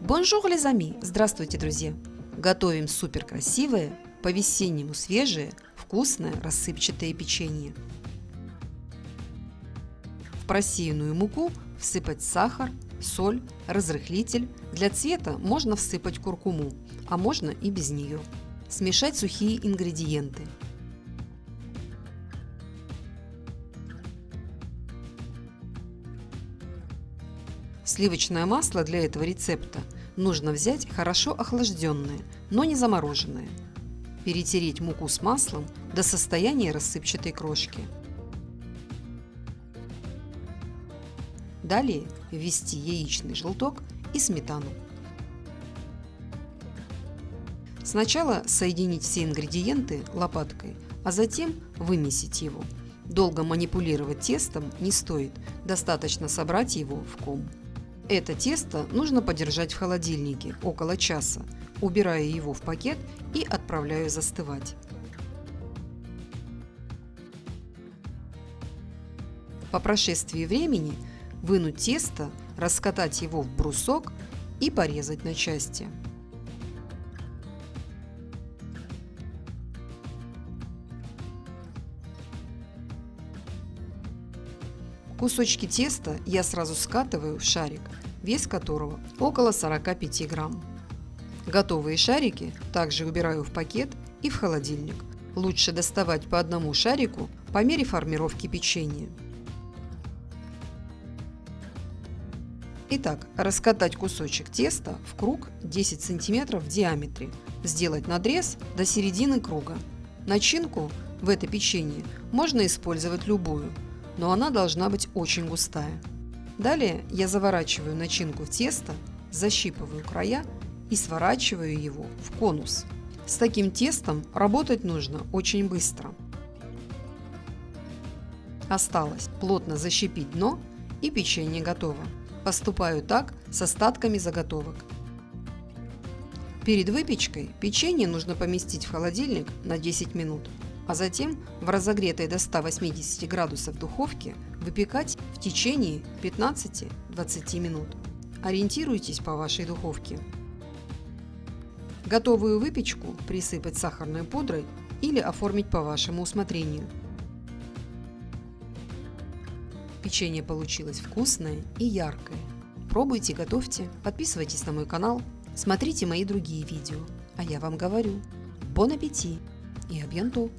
Bonjour, les amis! Здравствуйте, друзья! Готовим супер красивое, по-весеннему свежее, вкусное рассыпчатое печенье. В просеянную муку всыпать сахар, соль, разрыхлитель. Для цвета можно всыпать куркуму, а можно и без нее. Смешать сухие ингредиенты. Сливочное масло для этого рецепта нужно взять хорошо охлажденное, но не замороженное. Перетереть муку с маслом до состояния рассыпчатой крошки. Далее ввести яичный желток и сметану. Сначала соединить все ингредиенты лопаткой, а затем вымесить его. Долго манипулировать тестом не стоит, достаточно собрать его в ком. Это тесто нужно подержать в холодильнике около часа, убирая его в пакет и отправляю застывать. По прошествии времени вынуть тесто, раскатать его в брусок и порезать на части. Кусочки теста я сразу скатываю в шарик, вес которого около 45 грамм. Готовые шарики также убираю в пакет и в холодильник. Лучше доставать по одному шарику по мере формировки печенья. Итак, раскатать кусочек теста в круг 10 см в диаметре. Сделать надрез до середины круга. Начинку в это печенье можно использовать любую, но она должна быть очень густая. Далее я заворачиваю начинку в тесто, защипываю края и сворачиваю его в конус. С таким тестом работать нужно очень быстро. Осталось плотно защипить дно и печенье готово. Поступаю так с остатками заготовок. Перед выпечкой печенье нужно поместить в холодильник на 10 минут а затем в разогретой до 180 градусов духовке выпекать в течение 15-20 минут. Ориентируйтесь по вашей духовке. Готовую выпечку присыпать сахарной пудрой или оформить по вашему усмотрению. Печенье получилось вкусное и яркое. Пробуйте, готовьте, подписывайтесь на мой канал, смотрите мои другие видео. А я вам говорю, бон аппетит и абьянту!